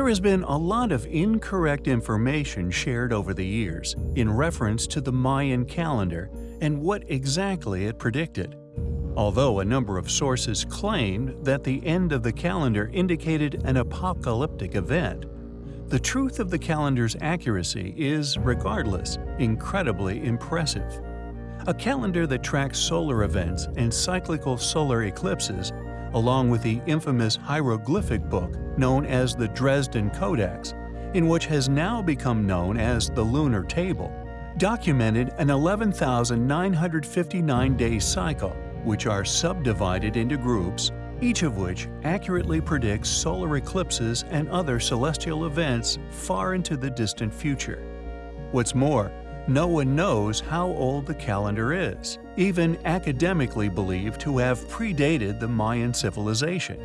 There has been a lot of incorrect information shared over the years in reference to the Mayan calendar and what exactly it predicted. Although a number of sources claimed that the end of the calendar indicated an apocalyptic event, the truth of the calendar's accuracy is, regardless, incredibly impressive. A calendar that tracks solar events and cyclical solar eclipses along with the infamous hieroglyphic book known as the Dresden Codex, in which has now become known as the Lunar Table, documented an 11,959-day cycle, which are subdivided into groups, each of which accurately predicts solar eclipses and other celestial events far into the distant future. What's more, no one knows how old the calendar is, even academically believed to have predated the Mayan civilization,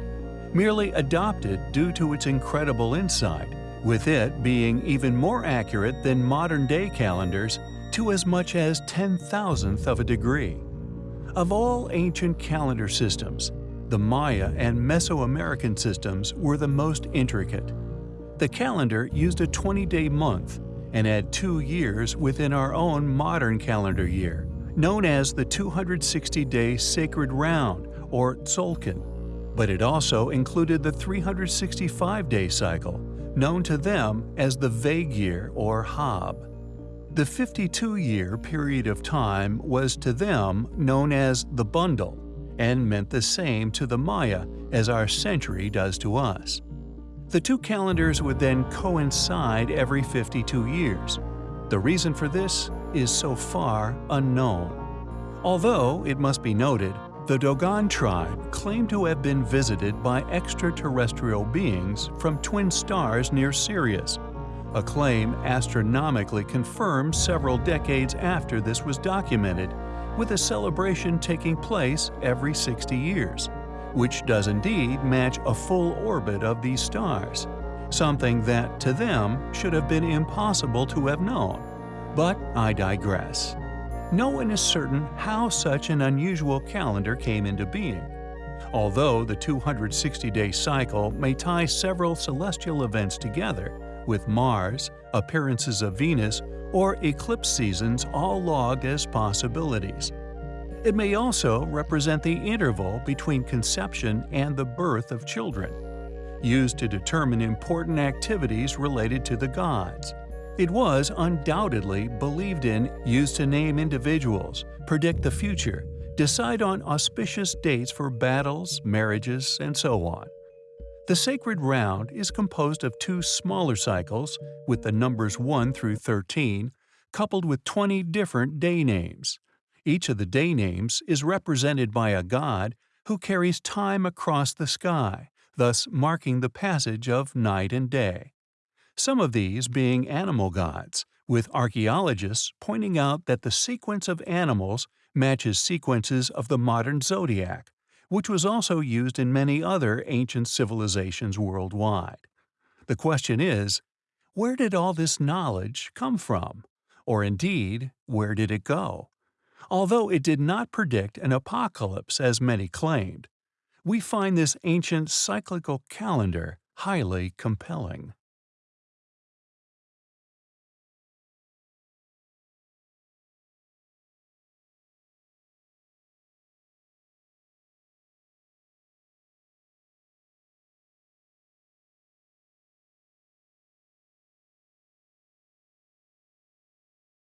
merely adopted due to its incredible insight, with it being even more accurate than modern-day calendars to as much as 10 thousandth of a degree. Of all ancient calendar systems, the Maya and Mesoamerican systems were the most intricate. The calendar used a 20-day month and add two years within our own modern calendar year, known as the 260-day Sacred Round, or Tzolk'in. But it also included the 365-day cycle, known to them as the vague year or Haab. The 52-year period of time was to them known as the bundle and meant the same to the Maya as our century does to us. The two calendars would then coincide every 52 years. The reason for this is so far unknown. Although, it must be noted, the Dogon tribe claimed to have been visited by extraterrestrial beings from twin stars near Sirius, a claim astronomically confirmed several decades after this was documented, with a celebration taking place every 60 years which does indeed match a full orbit of these stars, something that, to them, should have been impossible to have known. But I digress. No one is certain how such an unusual calendar came into being. Although the 260-day cycle may tie several celestial events together, with Mars, appearances of Venus, or eclipse seasons all logged as possibilities. It may also represent the interval between conception and the birth of children, used to determine important activities related to the gods. It was undoubtedly believed in, used to name individuals, predict the future, decide on auspicious dates for battles, marriages, and so on. The sacred round is composed of two smaller cycles, with the numbers 1 through 13, coupled with 20 different day names. Each of the day names is represented by a god who carries time across the sky, thus marking the passage of night and day. Some of these being animal gods, with archaeologists pointing out that the sequence of animals matches sequences of the modern zodiac, which was also used in many other ancient civilizations worldwide. The question is, where did all this knowledge come from? Or indeed, where did it go? Although it did not predict an apocalypse as many claimed. We find this ancient cyclical calendar highly compelling.